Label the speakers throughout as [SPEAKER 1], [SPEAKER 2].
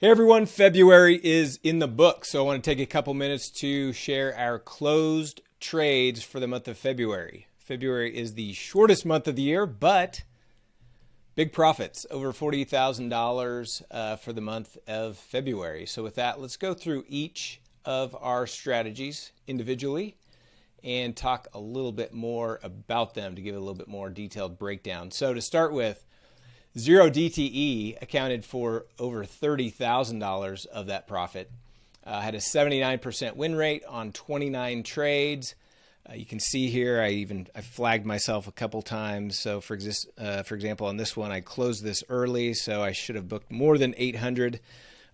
[SPEAKER 1] Hey everyone, February is in the book, so I want to take a couple minutes to share our closed trades for the month of February. February is the shortest month of the year, but big profits, over $40,000 uh, for the month of February. So with that, let's go through each of our strategies individually and talk a little bit more about them to give a little bit more detailed breakdown. So to start with, Zero DTE accounted for over $30,000 of that profit. Uh, had a 79% win rate on 29 trades. Uh, you can see here, I even I flagged myself a couple times. So for, exist, uh, for example, on this one, I closed this early, so I should have booked more than 800.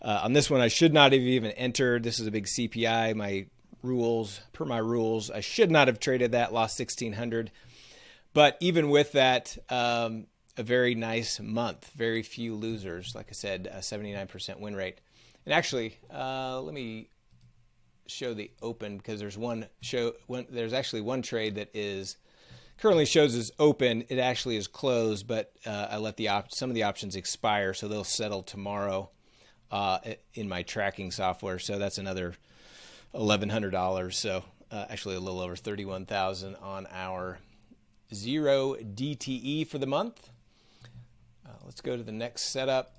[SPEAKER 1] Uh, on this one, I should not have even entered. This is a big CPI. My rules, per my rules, I should not have traded that, lost 1600. But even with that, um, a very nice month. Very few losers. Like I said, a 79% win rate. And actually, uh, let me show the open because there's one show. One, there's actually one trade that is currently shows as open. It actually is closed, but uh, I let the op- some of the options expire, so they'll settle tomorrow uh, in my tracking software. So that's another eleven hundred dollars. So uh, actually, a little over thirty-one thousand on our zero DTE for the month. Uh, let's go to the next setup,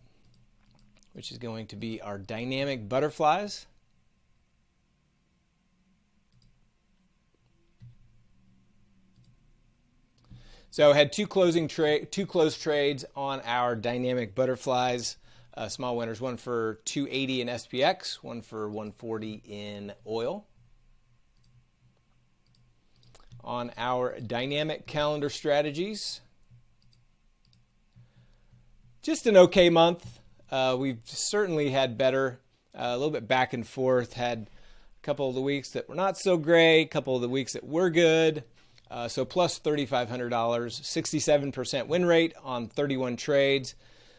[SPEAKER 1] which is going to be our dynamic butterflies. So had two closing trade, two closed trades on our dynamic butterflies. Uh, small winners, one for 280 in SPX, one for 140 in oil. On our dynamic calendar strategies, just an okay month. Uh, we've certainly had better, uh, a little bit back and forth. Had a couple of the weeks that were not so great, a couple of the weeks that were good. Uh, so plus $3,500, 67% win rate on 31 trades.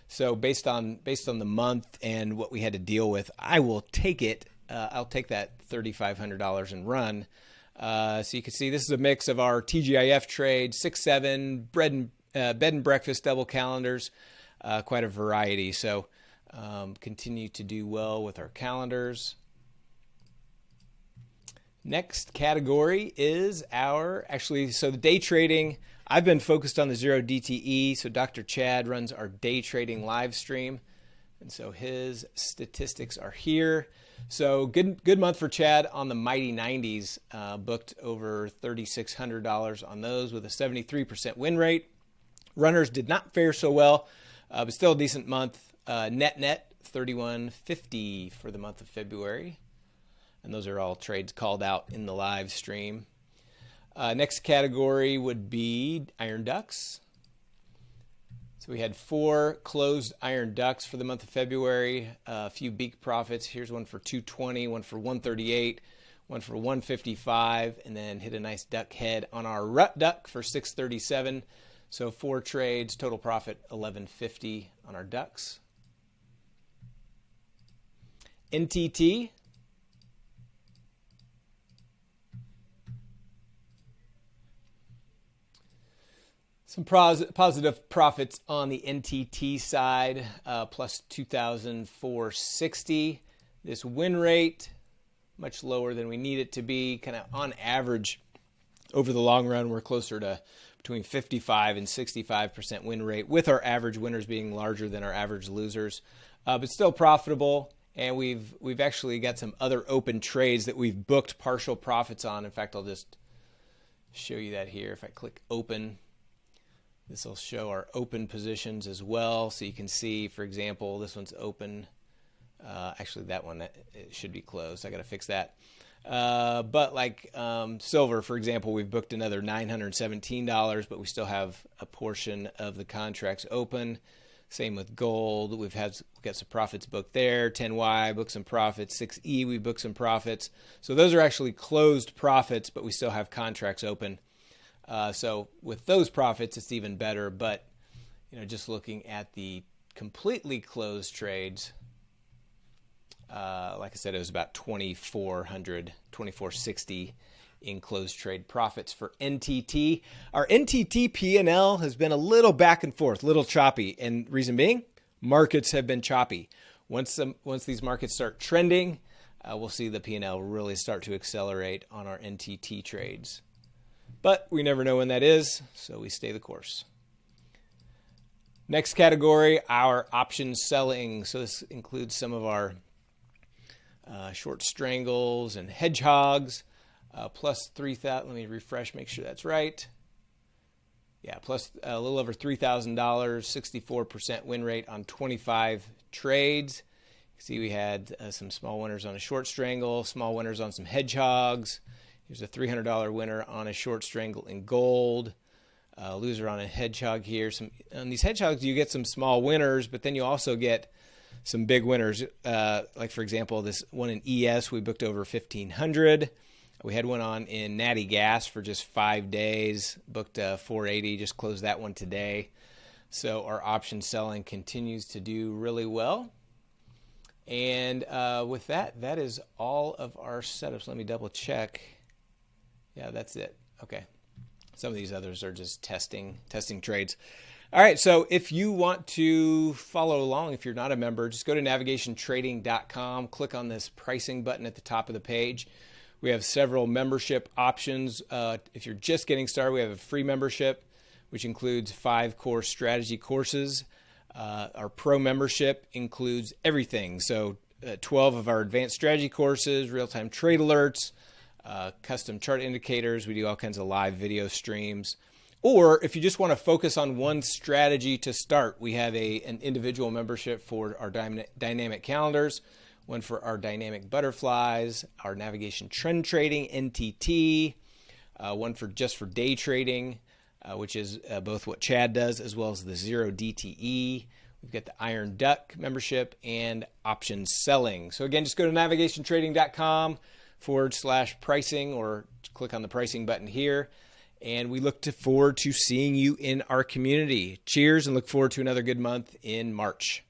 [SPEAKER 1] So based on based on the month and what we had to deal with, I will take it. Uh, I'll take that $3,500 and run. Uh, so you can see this is a mix of our TGIF trade, six seven bread and uh, bed and breakfast double calendars uh, quite a variety. So um, continue to do well with our calendars. Next category is our actually so the day trading. I've been focused on the zero DTE. So Dr. Chad runs our day trading live stream, and so his statistics are here. So good good month for Chad on the Mighty 90s. Uh, booked over $3,600 on those with a 73% win rate. Runners did not fare so well uh, but still a decent month. Uh, net net 3150 for the month of February. And those are all trades called out in the live stream. Uh, next category would be iron ducks. So we had four closed iron ducks for the month of February. Uh, a few beak profits. Here's one for 220, one for 138, one for 155, and then hit a nice duck head on our rut duck for 637. So four trades, total profit 1150 on our ducks. NTT. Some positive profits on the NTT side, uh, plus 2,460. This win rate, much lower than we need it to be. Kind of on average, over the long run, we're closer to between 55 and 65% win rate, with our average winners being larger than our average losers, uh, but still profitable. And we've we've actually got some other open trades that we've booked partial profits on. In fact, I'll just show you that here. If I click open, this will show our open positions as well. So you can see, for example, this one's open. Uh, actually, that one should be closed. I got to fix that. Uh, but like um, silver, for example, we've booked another $917, but we still have a portion of the contracts open. Same with gold. We've had we've got some profits booked there. 10Y booked some profits. 6E we booked some profits. So those are actually closed profits, but we still have contracts open. Uh, so with those profits, it's even better. But you know, just looking at the completely closed trades, I said, it was about 2,400, 2,460 in closed trade profits for NTT. Our NTT P&L has been a little back and forth, little choppy, and reason being, markets have been choppy. Once um, once these markets start trending, uh, we'll see the P&L really start to accelerate on our NTT trades. But we never know when that is, so we stay the course. Next category, our option selling. So this includes some of our uh, short strangles and hedgehogs, uh, plus 3,000. Let me refresh, make sure that's right. Yeah, plus a little over $3,000, 64% win rate on 25 trades. See, we had uh, some small winners on a short strangle, small winners on some hedgehogs. Here's a $300 winner on a short strangle in gold. Uh, loser on a hedgehog here. Some on these hedgehogs, you get some small winners, but then you also get some big winners. Uh, like for example, this one in ES, we booked over 1500. We had one on in Natty Gas for just five days, booked uh, 480, just closed that one today. So our option selling continues to do really well. And uh, with that, that is all of our setups. Let me double check. Yeah, that's it. Okay. Some of these others are just testing testing trades. All right, so if you want to follow along, if you're not a member, just go to navigationtrading.com, click on this pricing button at the top of the page. We have several membership options. Uh, if you're just getting started, we have a free membership, which includes five core strategy courses. Uh, our pro membership includes everything. So, uh, 12 of our advanced strategy courses, real time trade alerts, uh, custom chart indicators. We do all kinds of live video streams. Or if you just want to focus on one strategy to start, we have a, an individual membership for our dynamic calendars, one for our dynamic butterflies, our navigation trend trading, NTT, uh, one for just for day trading, uh, which is uh, both what Chad does as well as the zero DTE. We've got the Iron Duck membership and option selling. So again, just go to navigationtrading.com forward slash pricing or click on the pricing button here. And we look to forward to seeing you in our community. Cheers and look forward to another good month in March.